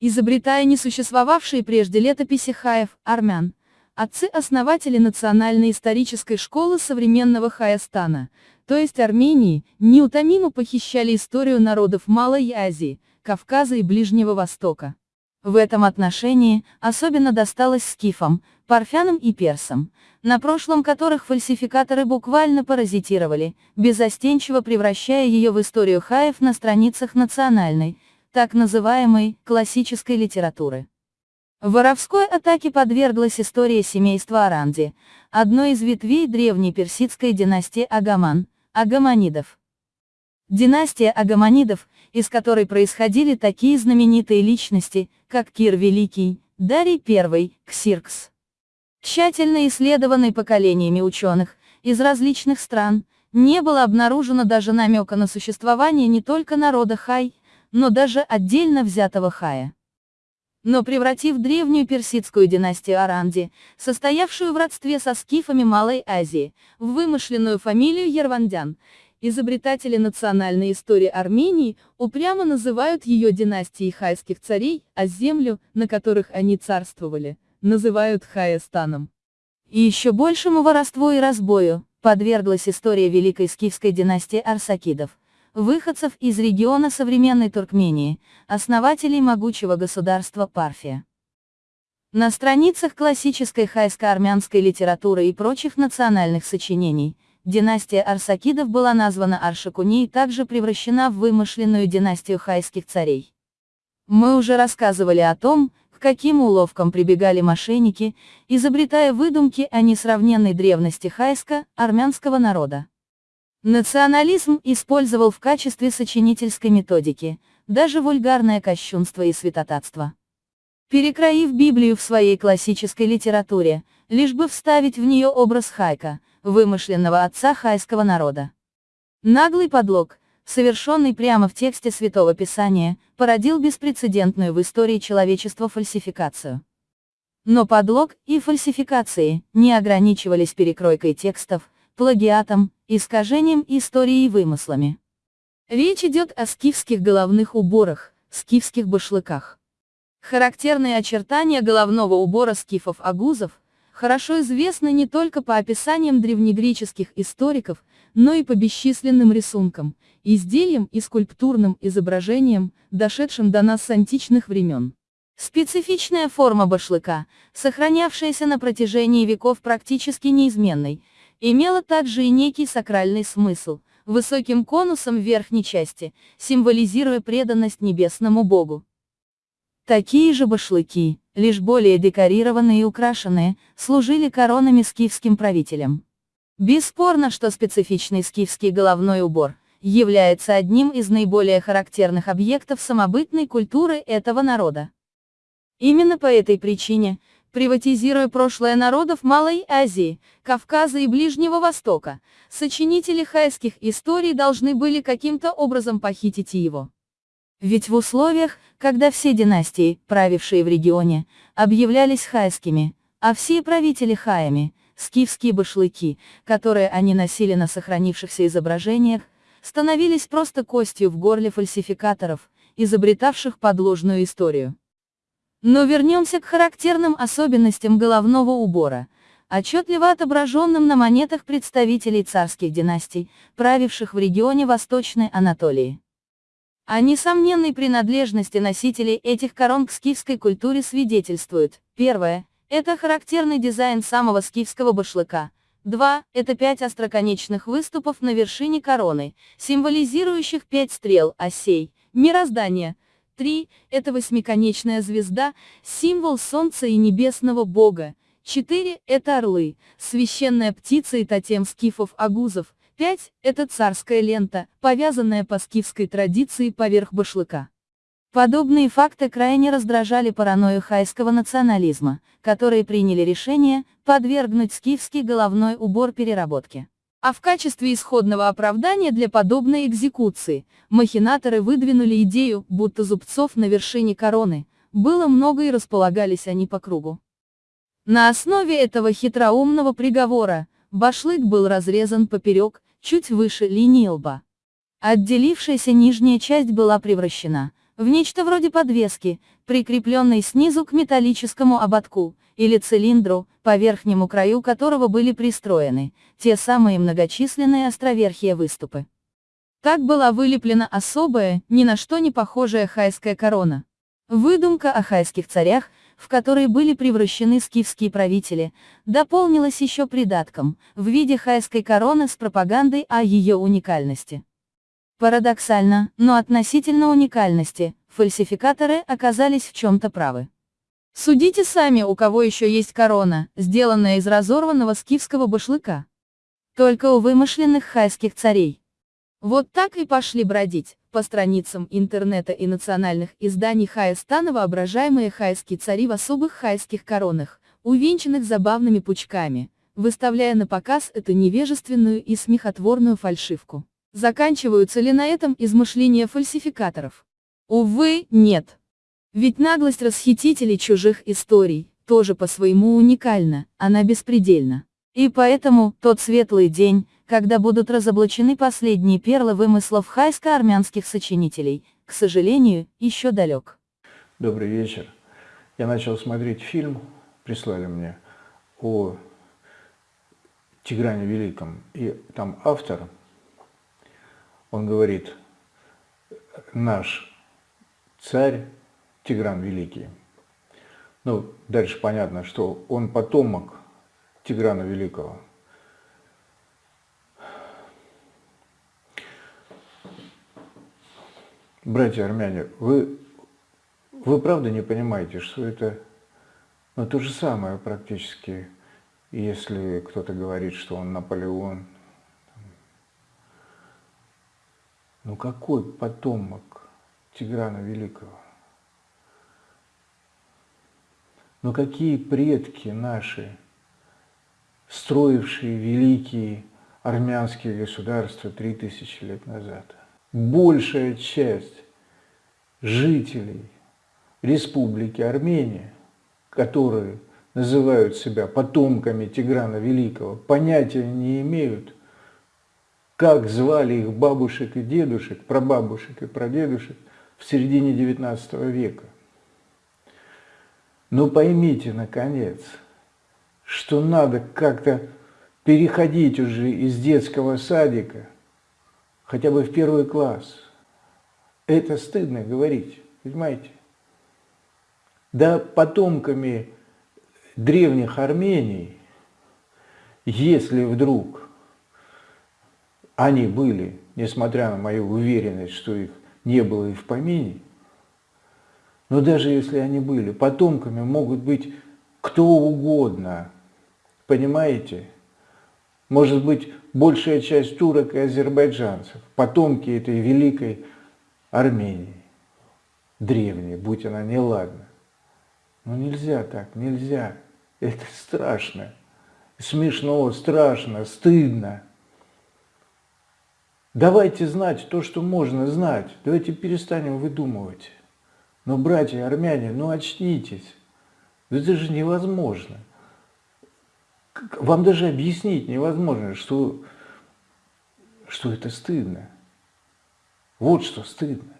Изобретая несуществовавшие прежде летописи хаев, армян, отцы-основатели Национальной исторической школы современного Хаястана, то есть Армении, неутомимо похищали историю народов Малой Азии, Кавказа и Ближнего Востока. В этом отношении, особенно досталось скифам, парфянам и персам, на прошлом которых фальсификаторы буквально паразитировали, безостенчиво превращая ее в историю хаев на страницах национальной, так называемой, классической литературы. Воровской атаке подверглась история семейства Аранди, одной из ветвей древней персидской династии Агаман, Агаманидов. Династия Агаманидов, из которой происходили такие знаменитые личности, как Кир Великий, Дарий I, Ксиркс. Тщательно исследованный поколениями ученых из различных стран, не было обнаружено даже намека на существование не только народа Хай, но даже отдельно взятого Хая. Но превратив древнюю персидскую династию Аранди, состоявшую в родстве со скифами Малой Азии, в вымышленную фамилию Ервандян, Изобретатели национальной истории Армении упрямо называют ее династией хайских царей, а землю, на которых они царствовали, называют Хаястаном. И еще большему воровству и разбою подверглась история великой скифской династии Арсакидов, выходцев из региона современной Туркмении, основателей могучего государства Парфия. На страницах классической хайско-армянской литературы и прочих национальных сочинений – Династия Арсакидов была названа Аршакуни и также превращена в вымышленную династию хайских царей. Мы уже рассказывали о том, к каким уловкам прибегали мошенники, изобретая выдумки о несравненной древности хайска, армянского народа. Национализм использовал в качестве сочинительской методики, даже вульгарное кощунство и святотатство. Перекроив Библию в своей классической литературе, лишь бы вставить в нее образ Хайка, вымышленного отца хайского народа. Наглый подлог, совершенный прямо в тексте Святого Писания, породил беспрецедентную в истории человечества фальсификацию. Но подлог и фальсификации не ограничивались перекройкой текстов, плагиатом, искажением истории и вымыслами. Речь идет о скифских головных уборах, скифских башлыках. Характерные очертания головного убора скифов-агузов, хорошо известны не только по описаниям древнегреческих историков, но и по бесчисленным рисункам, изделиям и скульптурным изображениям, дошедшим до нас с античных времен. Специфичная форма башлыка, сохранявшаяся на протяжении веков практически неизменной, имела также и некий сакральный смысл, высоким конусом в верхней части, символизируя преданность небесному богу. Такие же башлыки, лишь более декорированные и украшенные, служили коронами скифским правителям. Бесспорно, что специфичный скифский головной убор является одним из наиболее характерных объектов самобытной культуры этого народа. Именно по этой причине, приватизируя прошлое народов Малой Азии, Кавказа и Ближнего Востока, сочинители хайских историй должны были каким-то образом похитить его. Ведь в условиях, когда все династии, правившие в регионе, объявлялись хайскими, а все правители хаями, скифские башлыки, которые они носили на сохранившихся изображениях, становились просто костью в горле фальсификаторов, изобретавших подложную историю. Но вернемся к характерным особенностям головного убора, отчетливо отображенным на монетах представителей царских династий, правивших в регионе Восточной Анатолии. О несомненной принадлежности носителей этих корон к скифской культуре свидетельствует. Первое. Это характерный дизайн самого скифского башлыка. Два. Это пять остроконечных выступов на вершине короны, символизирующих пять стрел, осей, мироздания. Три. Это восьмиконечная звезда, символ солнца и небесного бога. Четыре. Это орлы, священная птица и тотем скифов-агузов, 5. Это царская лента, повязанная по скифской традиции поверх башлыка. Подобные факты крайне раздражали паранойю хайского национализма, которые приняли решение подвергнуть скифский головной убор переработке. А в качестве исходного оправдания для подобной экзекуции, махинаторы выдвинули идею, будто зубцов на вершине короны, было много и располагались они по кругу. На основе этого хитроумного приговора, башлык был разрезан поперек, чуть выше линии лба. Отделившаяся нижняя часть была превращена в нечто вроде подвески, прикрепленной снизу к металлическому ободку, или цилиндру, по верхнему краю которого были пристроены, те самые многочисленные островерхие выступы. Так была вылеплена особая, ни на что не похожая хайская корона. Выдумка о хайских царях, в которые были превращены скифские правители, дополнилась еще придатком, в виде хайской короны с пропагандой о ее уникальности. Парадоксально, но относительно уникальности, фальсификаторы оказались в чем-то правы. Судите сами, у кого еще есть корона, сделанная из разорванного скифского башлыка. Только у вымышленных хайских царей. Вот так и пошли бродить, по страницам интернета и национальных изданий Хайстана воображаемые хайские цари в особых хайских коронах, увенчанных забавными пучками, выставляя на показ эту невежественную и смехотворную фальшивку. Заканчиваются ли на этом измышления фальсификаторов? Увы, нет. Ведь наглость расхитителей чужих историй, тоже по-своему уникальна, она беспредельна. И поэтому, тот светлый день, когда будут разоблачены последние перлы вымыслов хайско-армянских сочинителей, к сожалению, еще далек. Добрый вечер. Я начал смотреть фильм, прислали мне, о Тигране Великом. И там автор, он говорит, наш царь Тигран Великий. Ну, дальше понятно, что он потомок Тиграна Великого. Братья армяне, вы, вы правда не понимаете, что это ну, то же самое практически, если кто-то говорит, что он Наполеон. Ну какой потомок Тиграна Великого? Ну какие предки наши, строившие великие армянские государства три тысячи лет назад? большая часть жителей Республики Армения, которые называют себя потомками Тиграна Великого, понятия не имеют, как звали их бабушек и дедушек, прабабушек и прадедушек в середине XIX века. Но поймите, наконец, что надо как-то переходить уже из детского садика – хотя бы в первый класс. Это стыдно говорить, понимаете? Да потомками древних Армений, если вдруг они были, несмотря на мою уверенность, что их не было и в помине, но даже если они были, потомками могут быть кто угодно, понимаете? Может быть, большая часть турок и азербайджанцев, потомки этой великой Армении, древней, будь она неладна. Но нельзя так, нельзя. Это страшно, смешно, страшно, стыдно. Давайте знать то, что можно знать. Давайте перестанем выдумывать. Но, братья армяне, ну очнитесь. Это же невозможно вам даже объяснить невозможно, что, что это стыдно. Вот что стыдно.